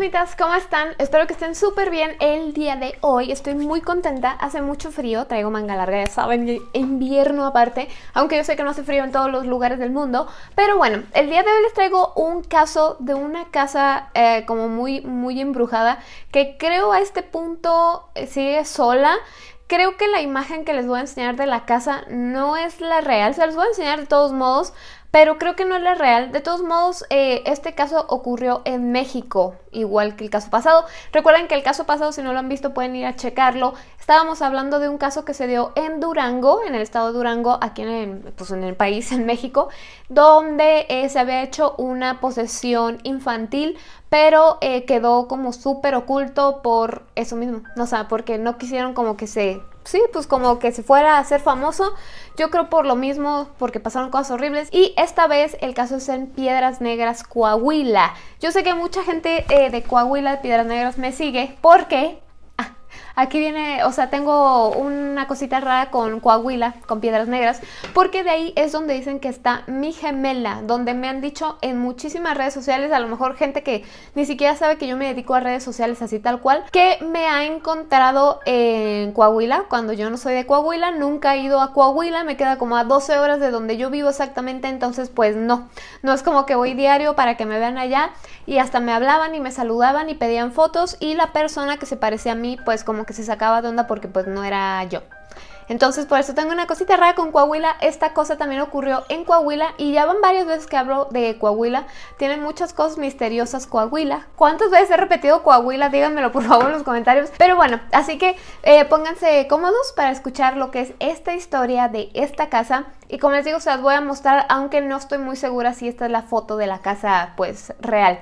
fantasmitas, ¿cómo están? Espero que estén súper bien el día de hoy. Estoy muy contenta, hace mucho frío, traigo manga larga, ya saben, invierno aparte, aunque yo sé que no hace frío en todos los lugares del mundo. Pero bueno, el día de hoy les traigo un caso de una casa eh, como muy, muy embrujada, que creo a este punto eh, sigue sola. Creo que la imagen que les voy a enseñar de la casa no es la real, se los voy a enseñar de todos modos, pero creo que no es la real. De todos modos, eh, este caso ocurrió en México, igual que el caso pasado. Recuerden que el caso pasado, si no lo han visto, pueden ir a checarlo. Estábamos hablando de un caso que se dio en Durango, en el estado de Durango, aquí en el, pues en el país, en México, donde eh, se había hecho una posesión infantil, pero eh, quedó como súper oculto por eso mismo. O sea, porque no quisieron como que se sí, pues como que se fuera a ser famoso. Yo creo por lo mismo, porque pasaron cosas horribles. Y esta vez el caso es en Piedras Negras, Coahuila. Yo sé que mucha gente eh, de Coahuila, de Piedras Negras, me sigue porque Aquí viene, o sea, tengo una cosita rara con Coahuila, con Piedras Negras, porque de ahí es donde dicen que está mi gemela, donde me han dicho en muchísimas redes sociales, a lo mejor gente que ni siquiera sabe que yo me dedico a redes sociales así tal cual, que me ha encontrado en Coahuila, cuando yo no soy de Coahuila, nunca he ido a Coahuila, me queda como a 12 horas de donde yo vivo exactamente, entonces pues no, no es como que voy diario para que me vean allá y hasta me hablaban y me saludaban y pedían fotos y la persona que se parecía a mí pues como que se sacaba de onda porque pues no era yo. Entonces por eso tengo una cosita rara con Coahuila. Esta cosa también ocurrió en Coahuila y ya van varias veces que hablo de Coahuila. Tienen muchas cosas misteriosas Coahuila. ¿Cuántas veces he repetido Coahuila? Díganmelo por favor en los comentarios. Pero bueno, así que eh, pónganse cómodos para escuchar lo que es esta historia de esta casa. Y como les digo, se las voy a mostrar, aunque no estoy muy segura si esta es la foto de la casa pues real.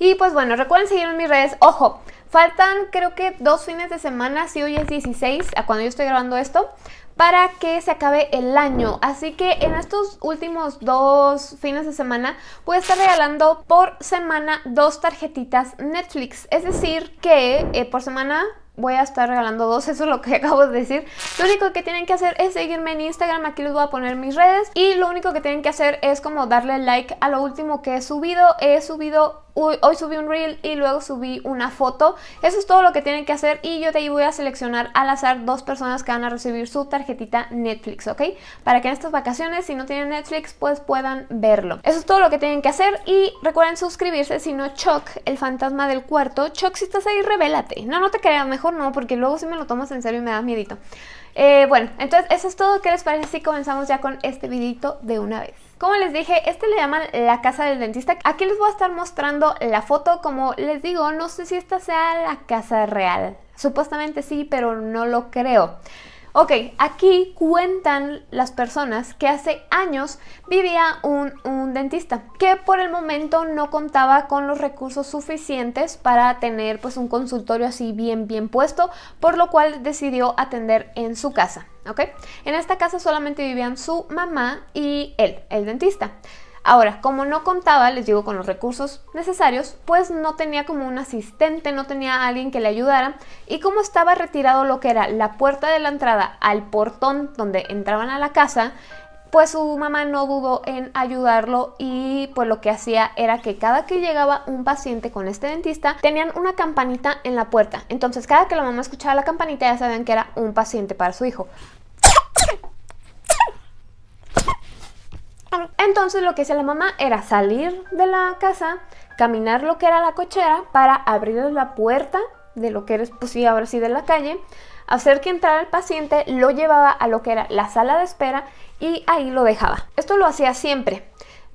Y pues bueno, recuerden seguirme en mis redes. Ojo, faltan creo que dos fines de semana, si hoy es 16, a cuando yo estoy grabando esto, para que se acabe el año. Así que en estos últimos dos fines de semana voy a estar regalando por semana dos tarjetitas Netflix. Es decir que eh, por semana voy a estar regalando dos, eso es lo que acabo de decir. Lo único que tienen que hacer es seguirme en Instagram, aquí les voy a poner mis redes. Y lo único que tienen que hacer es como darle like a lo último que he subido. He subido Hoy, subí un reel y luego subí una foto. Eso es todo lo que tienen que hacer y yo de ahí voy a seleccionar al azar dos personas que van a recibir su tarjetita Netflix, ¿ok? Para que en estas vacaciones, si no tienen Netflix, pues puedan verlo. Eso es todo lo que tienen que hacer y recuerden suscribirse, si no Chuck, el fantasma del cuarto. Chuck, si estás ahí, revélate. No, no te creas, mejor no, porque luego si me lo tomas en serio y me da miedito. Eh, bueno, entonces eso es todo. ¿Qué les parece si comenzamos ya con este videito de una vez? Como les dije, este le llaman la casa del dentista. Aquí les voy a estar mostrando la foto. Como les digo, no sé si esta sea la casa real. Supuestamente sí, pero no lo creo. Ok, aquí cuentan las personas que hace años vivía un, dentista que por el momento no contaba con los recursos suficientes para tener pues un consultorio así bien bien puesto, por lo cual decidió atender en su casa, ¿ok? En esta casa solamente vivían su mamá y él, el dentista. Ahora, como no contaba, les digo, con los recursos necesarios, pues no tenía como un asistente, no tenía alguien que le ayudara y como estaba retirado lo que era la puerta de la entrada al portón donde entraban a la casa, pues su mamá no dudó en ayudarlo y pues lo que hacía era que cada que llegaba un paciente con este dentista tenían una campanita en la puerta. Entonces cada que la mamá escuchaba la campanita ya sabían que era un paciente para su hijo. Entonces lo que hacía la mamá era salir de la casa, caminar lo que era la cochera para abrir la puerta de lo que era, pues sí, ahora sí de la calle, hacer que entrara el paciente, lo llevaba a lo que era la sala de espera y ahí lo dejaba. Esto lo hacía siempre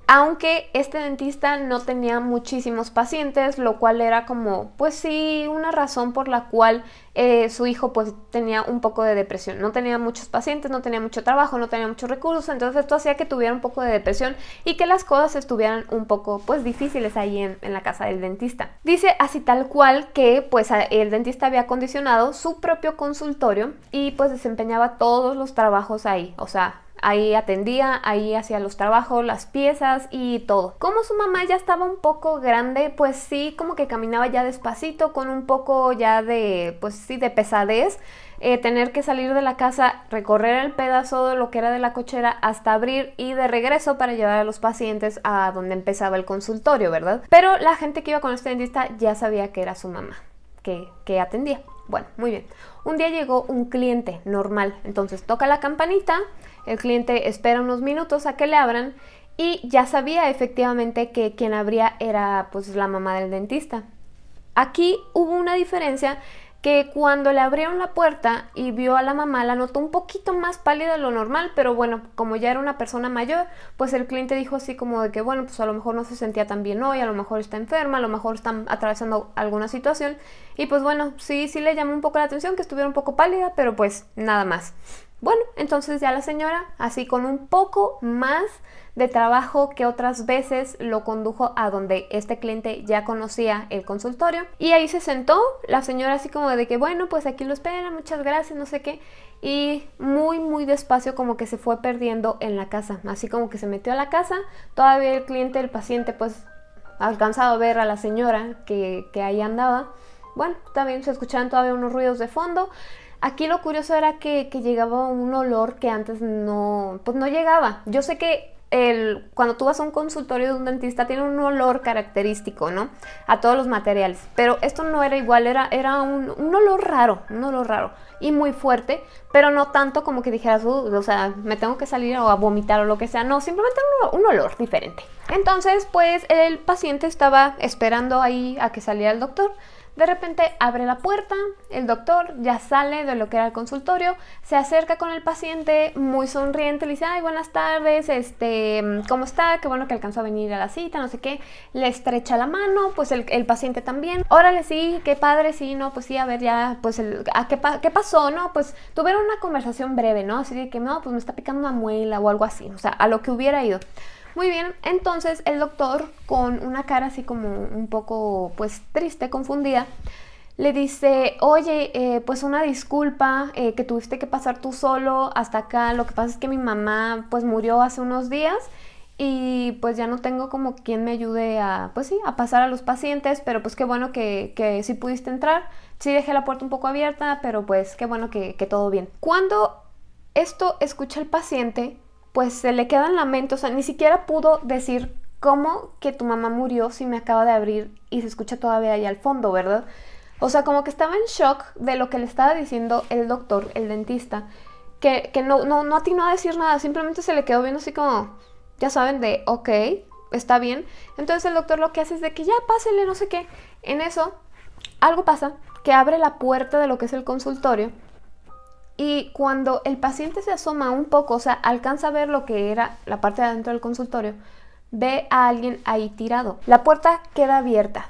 aunque este dentista no tenía muchísimos pacientes, lo cual era como, pues sí, una razón por la cual eh, su hijo pues tenía un poco de depresión. No tenía muchos pacientes, no tenía mucho trabajo, no tenía muchos recursos, entonces esto hacía que tuviera un poco de depresión y que las cosas estuvieran un poco pues difíciles ahí en, en la casa del dentista. Dice así tal cual que pues el dentista había acondicionado su propio consultorio y pues desempeñaba todos los trabajos ahí, o sea, ahí atendía, ahí hacía los trabajos, las piezas y todo. Como su mamá ya estaba un poco grande, pues sí, como que caminaba ya despacito, con un poco ya de, pues sí, de pesadez. Eh, tener que salir de la casa, recorrer el pedazo de lo que era de la cochera hasta abrir y de regreso para llevar a los pacientes a donde empezaba el consultorio, ¿verdad? Pero la gente que iba con este dentista ya sabía que era su mamá, que, que atendía. Bueno, muy bien. Un día llegó un cliente normal, entonces toca la campanita, el cliente espera unos minutos a que le abran y ya sabía efectivamente que quien abría era pues la mamá del dentista. Aquí hubo una diferencia que cuando le abrieron la puerta y vio a la mamá la notó un poquito más pálida de lo normal, pero bueno, como ya era una persona mayor, pues el cliente dijo así como de que bueno, pues a lo mejor no se sentía tan bien hoy, a lo mejor está enferma, a lo mejor están atravesando alguna situación y pues bueno, sí, sí le llamó un poco la atención que estuviera un poco pálida, pero pues nada más. Bueno, entonces ya la señora, así con un poco más de trabajo que otras veces lo condujo a donde este cliente ya conocía el consultorio. Y ahí se sentó la señora así como de que bueno pues aquí lo espera muchas gracias no sé qué. Y muy muy despacio como que se fue perdiendo en la casa así como que se metió a la casa. Todavía el cliente el paciente pues alcanzado a ver a la señora que, que ahí andaba. Bueno también se escuchaban todavía unos ruidos de fondo Aquí lo curioso era que, que, llegaba un olor que antes no, pues no llegaba. Yo sé que el, cuando tú vas a un consultorio de un dentista tiene un olor característico, ¿no? A todos los materiales. Pero esto no era igual, era, era un, un olor raro, un olor raro y muy fuerte, pero no tanto como que dijeras, uh, o sea, me tengo que salir o a vomitar o lo que sea. No, simplemente un, un olor diferente. Entonces, pues el paciente estaba esperando ahí a que saliera el doctor. De repente abre la puerta, el doctor ya sale de lo que era el consultorio, se acerca con el paciente muy sonriente, le dice, ay, buenas tardes, este, ¿cómo está? Qué bueno que alcanzó a venir a la cita, no sé qué. Le estrecha la mano, pues el, paciente también. Órale, sí, qué padre, sí, no, pues sí, a ver, ya, pues, el, ¿a qué, qué, pasó? No, pues tuvieron una conversación breve, ¿no? Así de que, no, pues me está picando una muela o algo así, o sea, a lo que hubiera ido. Muy bien, entonces el doctor con una cara así como un poco pues triste, confundida, le dice, oye, eh, pues una disculpa eh, que tuviste que pasar tú solo hasta acá, lo que pasa es que mi mamá pues murió hace unos días y pues ya no tengo como quien me ayude a, pues sí, a pasar a los pacientes, pero pues qué bueno que, que sí pudiste entrar, sí dejé la puerta un poco abierta, pero pues qué bueno que, que todo bien. Cuando esto escucha el paciente, pues se le queda en la mente, o sea, ni siquiera pudo decir cómo que tu mamá murió si me acaba de abrir y se escucha todavía ahí al fondo, ¿verdad? O sea, como que estaba en shock de lo que le estaba diciendo el doctor, el dentista, que, que no, no, no atinó a decir nada, simplemente se le quedó viendo así como, ya saben, de, ok, está bien. Entonces el doctor lo que hace es de que ya pásele, no sé qué. En eso, algo pasa, que abre la puerta de lo que es el consultorio y cuando el paciente se asoma un poco, o sea, alcanza a ver lo que era la parte de adentro del consultorio, ve a alguien ahí tirado. La puerta queda abierta.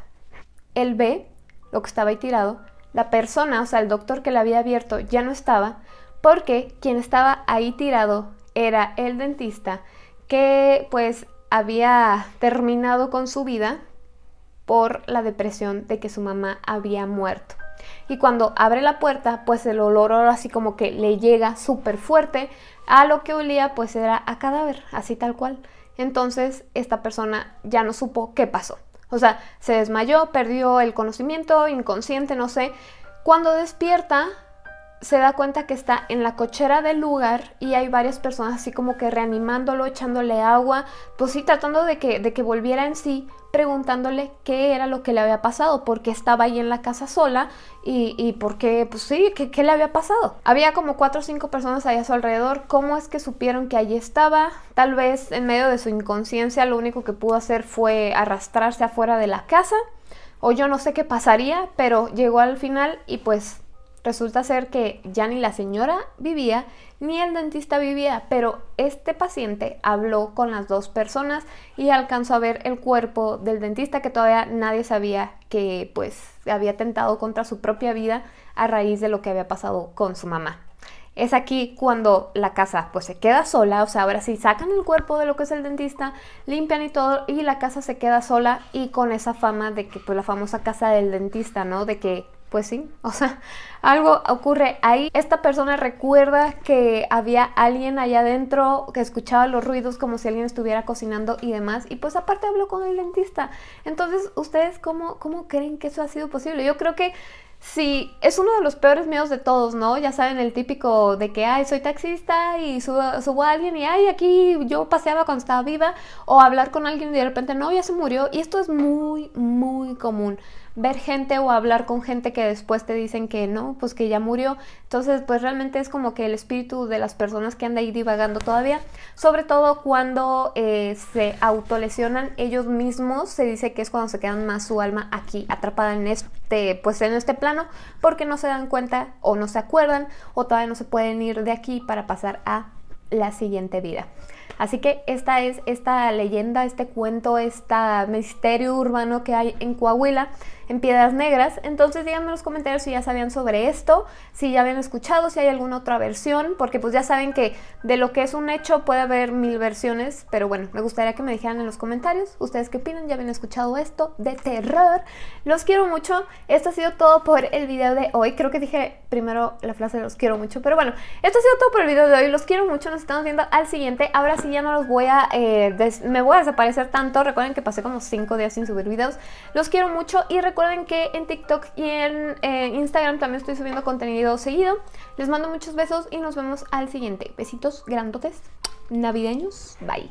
Él ve lo que estaba ahí tirado. La persona, o sea, el doctor que la había abierto ya no estaba, porque quien estaba ahí tirado era el dentista que pues había terminado con su vida por la depresión de que su mamá había muerto y cuando abre la puerta pues el olor así como que le llega súper fuerte a lo que olía pues era a cadáver, así tal cual. Entonces esta persona ya no supo qué pasó. O sea, se desmayó, perdió el conocimiento, inconsciente, no sé. Cuando despierta se da cuenta que está en la cochera del lugar y hay varias personas así como que reanimándolo, echándole agua, pues sí, tratando de que, de que volviera en sí, preguntándole qué era lo que le había pasado, por qué estaba ahí en la casa sola y, y por qué, pues sí, ¿qué, qué le había pasado. Había como cuatro o cinco personas ahí a su alrededor, ¿cómo es que supieron que allí estaba? Tal vez en medio de su inconsciencia lo único que pudo hacer fue arrastrarse afuera de la casa o yo no sé qué pasaría, pero llegó al final y pues Resulta ser que ya ni la señora vivía ni el dentista vivía, pero este paciente habló con las dos personas y alcanzó a ver el cuerpo del dentista que todavía nadie sabía que pues había atentado contra su propia vida a raíz de lo que había pasado con su mamá. Es aquí cuando la casa pues se queda sola, o sea, ahora sí sacan el cuerpo de lo que es el dentista, limpian y todo y la casa se queda sola y con esa fama de que pues la famosa casa del dentista, ¿no? De que pues sí, o sea, algo ocurre ahí. Esta persona recuerda que había alguien allá adentro que escuchaba los ruidos como si alguien estuviera cocinando y demás. Y pues aparte habló con el dentista. Entonces, ¿ustedes cómo, cómo creen que eso ha sido posible? Yo creo que Sí, es uno de los peores miedos de todos, ¿no? Ya saben, el típico de que, ay, soy taxista y subo, a alguien y, ay, aquí yo paseaba cuando estaba viva, o hablar con alguien y de repente, no, ya se murió. Y esto es muy, muy común ver gente o hablar con gente que después te dicen que no, pues que ya murió. Entonces, pues realmente es como que el espíritu de las personas que anda ahí divagando todavía, sobre todo cuando eh, se autolesionan ellos mismos, se dice que es cuando se quedan más su alma aquí atrapada en este, pues en este porque no se dan cuenta o no se acuerdan o todavía no se pueden ir de aquí para pasar a la siguiente vida. Así que esta es esta leyenda, este cuento, este misterio urbano que hay en Coahuila en Piedras Negras. Entonces díganme en los comentarios si ya sabían sobre esto, si ya habían escuchado, si hay alguna otra versión, porque pues ya saben que de lo que es un hecho puede haber mil versiones, pero bueno, me gustaría que me dijeran en los comentarios, ustedes qué opinan, ya habían escuchado esto de terror. Los quiero mucho, esto ha sido todo por el video de hoy, creo que dije primero la frase de los quiero mucho, pero bueno, esto ha sido todo por el video de hoy, los quiero mucho, nos estamos viendo al siguiente, ahora sí ya no los voy a, eh, me voy a desaparecer tanto, recuerden que pasé como 5 días sin subir videos, los quiero mucho y recuerden Recuerden que en TikTok y en eh, Instagram también estoy subiendo contenido seguido. Les mando muchos besos y nos vemos al siguiente. Besitos grandotes navideños. Bye.